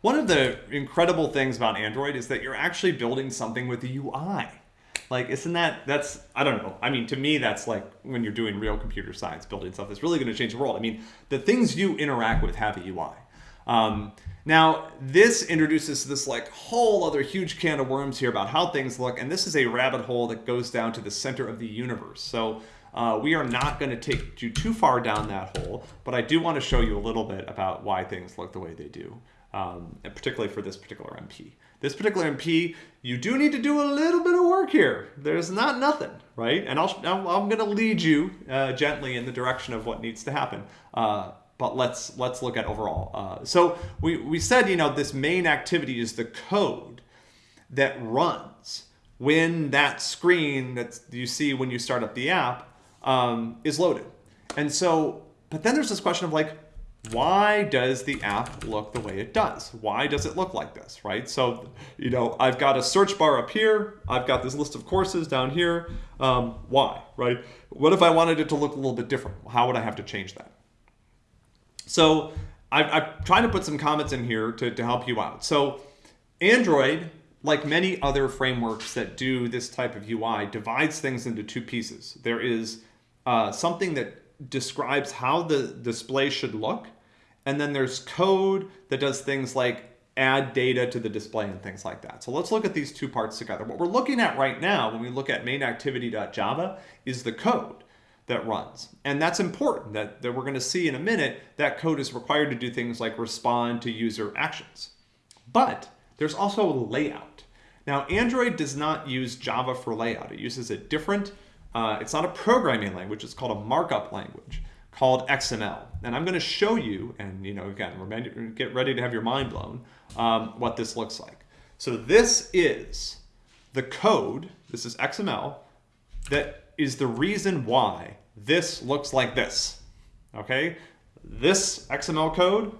One of the incredible things about Android is that you're actually building something with the UI. Like, isn't that, that's, I don't know. I mean, to me, that's like when you're doing real computer science, building stuff that's really going to change the world. I mean, the things you interact with have a UI. Um, now, this introduces this like whole other huge can of worms here about how things look, and this is a rabbit hole that goes down to the center of the universe. So uh, we are not going to take you too far down that hole, but I do want to show you a little bit about why things look the way they do, um, and particularly for this particular MP. This particular MP, you do need to do a little bit of work here. There's not nothing, right? And I'll, I'm going to lead you uh, gently in the direction of what needs to happen. Uh, but let's let's look at overall. Uh, so we, we said, you know, this main activity is the code that runs when that screen that you see when you start up the app um, is loaded. And so, but then there's this question of like, why does the app look the way it does? Why does it look like this, right? So, you know, I've got a search bar up here. I've got this list of courses down here. Um, why, right? What if I wanted it to look a little bit different? How would I have to change that? So I've, I've tried to put some comments in here to, to help you out. So Android, like many other frameworks that do this type of UI, divides things into two pieces. There is uh, something that describes how the display should look, and then there's code that does things like add data to the display and things like that. So let's look at these two parts together. What we're looking at right now when we look at mainActivity.java is the code that runs. And that's important that, that we're going to see in a minute that code is required to do things like respond to user actions. But there's also layout. Now, Android does not use Java for layout. It uses a different, uh, it's not a programming language, it's called a markup language called XML. And I'm going to show you, and you know, again, get ready to have your mind blown, um, what this looks like. So this is the code, this is XML, that is the reason why this looks like this, okay? This XML code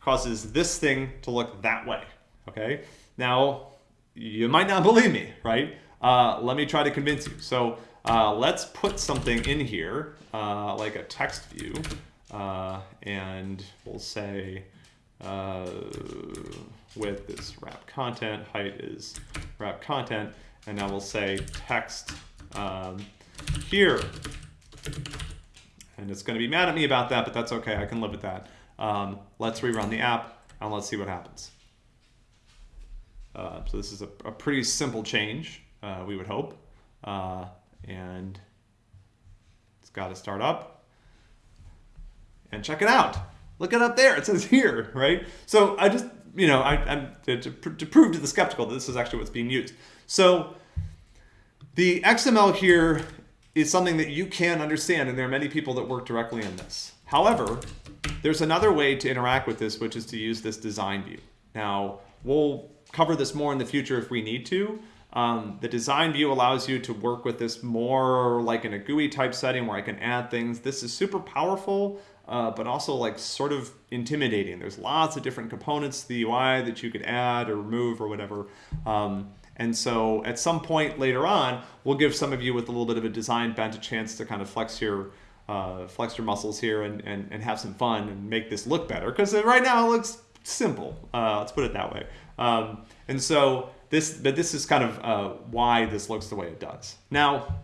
causes this thing to look that way, okay? Now, you might not believe me, right? Uh, let me try to convince you. So uh, let's put something in here, uh, like a text view, uh, and we'll say uh, with this wrap content, height is wrap content, and now we'll say text um, here and it's going to be mad at me about that, but that's okay. I can live with that. Um, let's rerun the app and let's see what happens. Uh, so this is a, a, pretty simple change, uh, we would hope. Uh, and it's got to start up. And check it out. Look it up there. It says here, right? So I just, you know, I, am to, to, to prove to the skeptical that this is actually what's being used. So the XML here is something that you can understand, and there are many people that work directly on this. However, there's another way to interact with this, which is to use this design view. Now, we'll cover this more in the future if we need to. Um, the design view allows you to work with this more like in a GUI type setting where I can add things. This is super powerful, uh, but also like sort of intimidating. There's lots of different components to the UI that you could add or remove or whatever. Um, and so at some point later on, we'll give some of you with a little bit of a design bent a chance to kind of flex your uh, flex your muscles here and, and, and have some fun and make this look better. Because right now it looks simple. Uh, let's put it that way. Um, and so this, but this is kind of uh, why this looks the way it does. Now,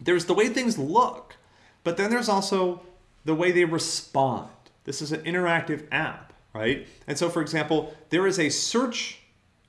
there's the way things look, but then there's also the way they respond. This is an interactive app, right? And so, for example, there is a search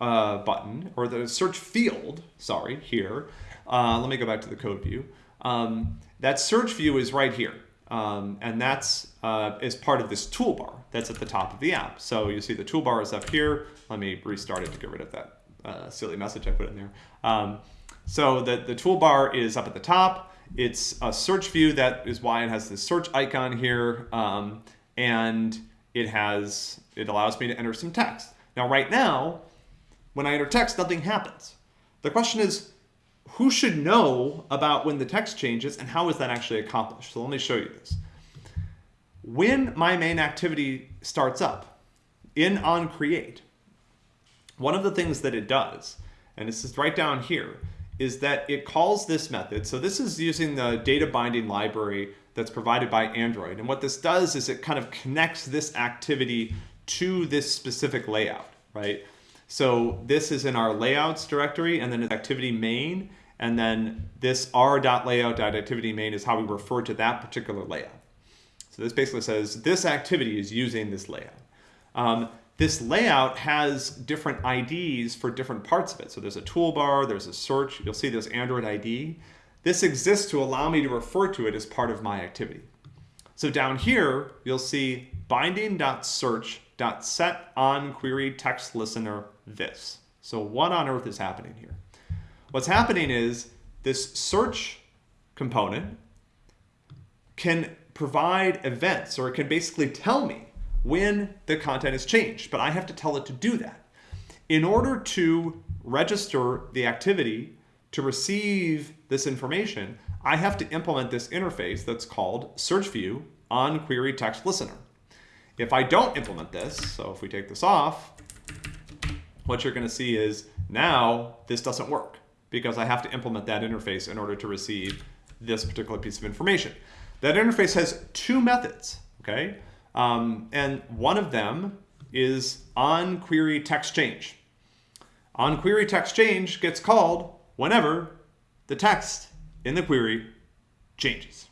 uh, button, or the search field, sorry, here. Uh, let me go back to the code view. Um, that search view is right here. Um, and that's uh, is part of this toolbar that's at the top of the app. So you see the toolbar is up here. Let me restart it to get rid of that uh, silly message I put in there. Um, so the, the toolbar is up at the top. It's a search view. That is why it has this search icon here. Um, and it has, it allows me to enter some text. Now, right now, when I enter text, nothing happens. The question is, who should know about when the text changes and how is that actually accomplished? So let me show you this. When my main activity starts up in onCreate, one of the things that it does, and this is right down here, is that it calls this method. So this is using the data binding library that's provided by Android. And what this does is it kind of connects this activity to this specific layout, right? So this is in our layouts directory and then activity main. And then this r.layout.activity main is how we refer to that particular layout. So this basically says this activity is using this layout. Um, this layout has different IDs for different parts of it. So there's a toolbar, there's a search, you'll see there's Android ID. This exists to allow me to refer to it as part of my activity. So down here, you'll see binding.search.set on text listener this. So what on earth is happening here? What's happening is this search component can provide events or it can basically tell me when the content is changed, but I have to tell it to do that. In order to register the activity to receive this information, I have to implement this interface that's called search view on query text listener. If I don't implement this, so if we take this off, what you're going to see is now this doesn't work because I have to implement that interface in order to receive this particular piece of information. That interface has two methods, okay? Um, and one of them is on query text change. On query text change gets called whenever the text in the query changes.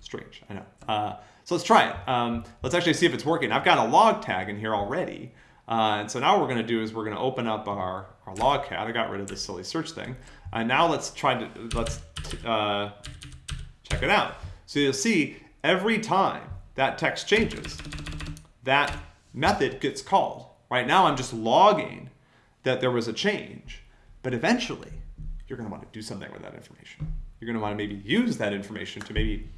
Strange, I know. Uh, so let's try it. Um, let's actually see if it's working. I've got a log tag in here already. Uh, and so now what we're going to do is we're going to open up our, our log cat. I got rid of this silly search thing. And now let's try to, let's uh, check it out. So you'll see every time that text changes, that method gets called. Right now I'm just logging that there was a change, but eventually you're going to want to do something with that information. You're going to want to maybe use that information to maybe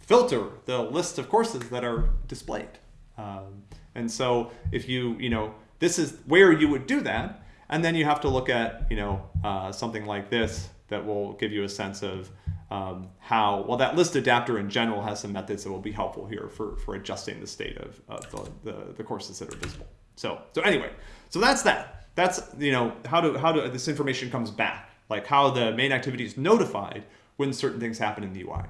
filter the list of courses that are displayed. Um, and so if you, you know, this is where you would do that, and then you have to look at, you know, uh, something like this that will give you a sense of um, how, well, that list adapter in general has some methods that will be helpful here for, for adjusting the state of, of the, the, the courses that are visible. So, so anyway, so that's that. That's, you know, how do, how do this information comes back, like how the main activity is notified when certain things happen in the UI.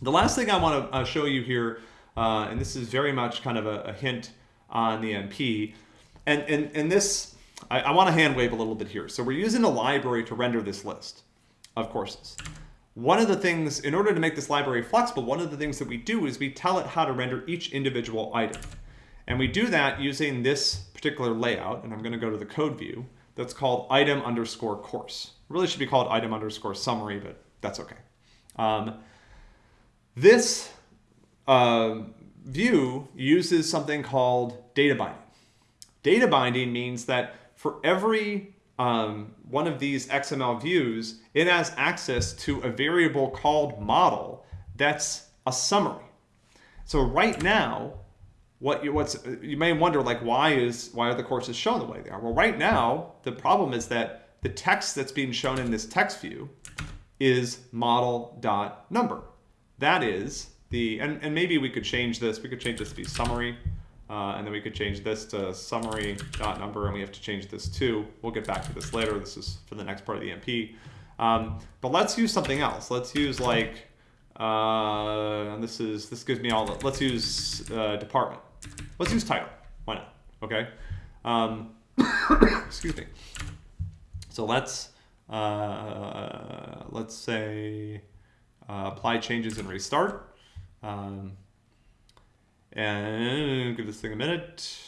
The last thing I want to uh, show you here, uh, and this is very much kind of a, a hint on the MP, and, and, and this, I, I want to hand wave a little bit here. So we're using a library to render this list of courses. One of the things, in order to make this library flexible, one of the things that we do is we tell it how to render each individual item. And we do that using this particular layout, and I'm going to go to the code view, that's called item underscore course. It really should be called item underscore summary, but that's okay. Um, this uh, view uses something called data binding. Data binding means that for every um, one of these XML views, it has access to a variable called model that's a summary. So right now, what you, what's you may wonder like why is why are the courses shown the way they are? Well, right now the problem is that the text that's being shown in this text view is model.number. That is the and, and maybe we could change this. We could change this to be summary uh, and then we could change this to summary dot number, and we have to change this too. We'll get back to this later. This is for the next part of the MP. Um, but let's use something else. Let's use like, uh, this is this gives me all. The, let's use uh, department. Let's use title. Why not? Okay. Um, excuse me. So let's uh, let's say uh, apply changes and restart. Um, and give this thing a minute.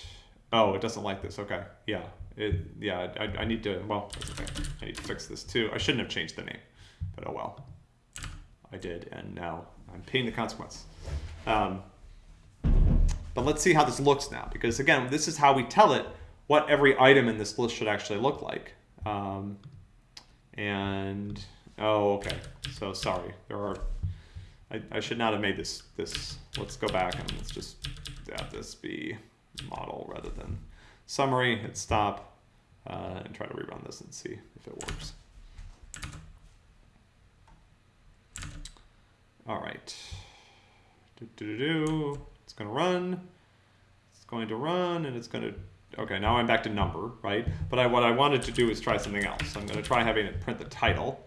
Oh, it doesn't like this. Okay. Yeah. It, yeah, I, I need to, well, okay. I need to fix this too. I shouldn't have changed the name, but oh well. I did, and now I'm paying the consequence. Um, but let's see how this looks now, because again, this is how we tell it what every item in this list should actually look like. Um, and, oh, okay. So sorry, there are I, I should not have made this, this, let's go back and let's just have this be model rather than summary, hit stop, uh, and try to rerun this and see if it works. All right. Do, do, do. It's going to run. It's going to run, and it's going to. Okay, now I'm back to number, right? But I, what I wanted to do is try something else. I'm going to try having it print the title.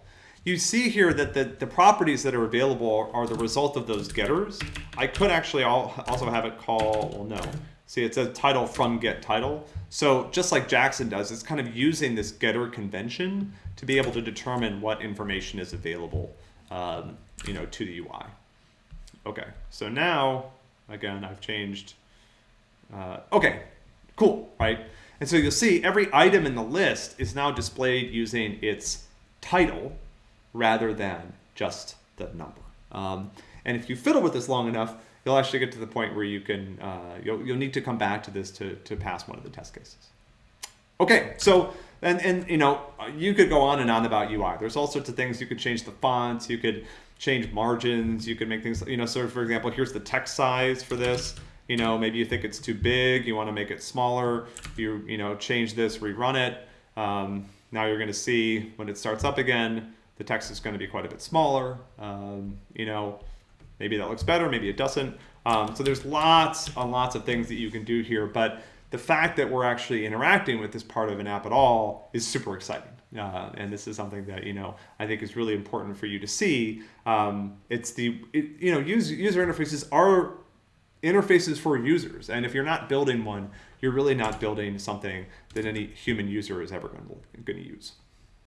You see here that the, the properties that are available are the result of those getters. I could actually also have it call, well, no. See, it says title from get title. So just like Jackson does, it's kind of using this getter convention to be able to determine what information is available, um, you know, to the UI. Okay, so now, again, I've changed. Uh, okay, cool, right? And so you'll see every item in the list is now displayed using its title rather than just the number. Um, and if you fiddle with this long enough, you'll actually get to the point where you can, uh, you'll, you'll need to come back to this to, to pass one of the test cases. Okay, so, and, and you know, you could go on and on about UI. There's all sorts of things. You could change the fonts, you could change margins, you could make things, you know, so for example, here's the text size for this. You know, maybe you think it's too big, you want to make it smaller. You, you know, change this, rerun it. Um, now you're going to see when it starts up again, the text is going to be quite a bit smaller. Um, you know, maybe that looks better, maybe it doesn't. Um, so there's lots and lots of things that you can do here, but the fact that we're actually interacting with this part of an app at all is super exciting. Uh, and this is something that you know I think is really important for you to see. Um, it's the it, you know user user interfaces are interfaces for users, and if you're not building one, you're really not building something that any human user is ever going to use.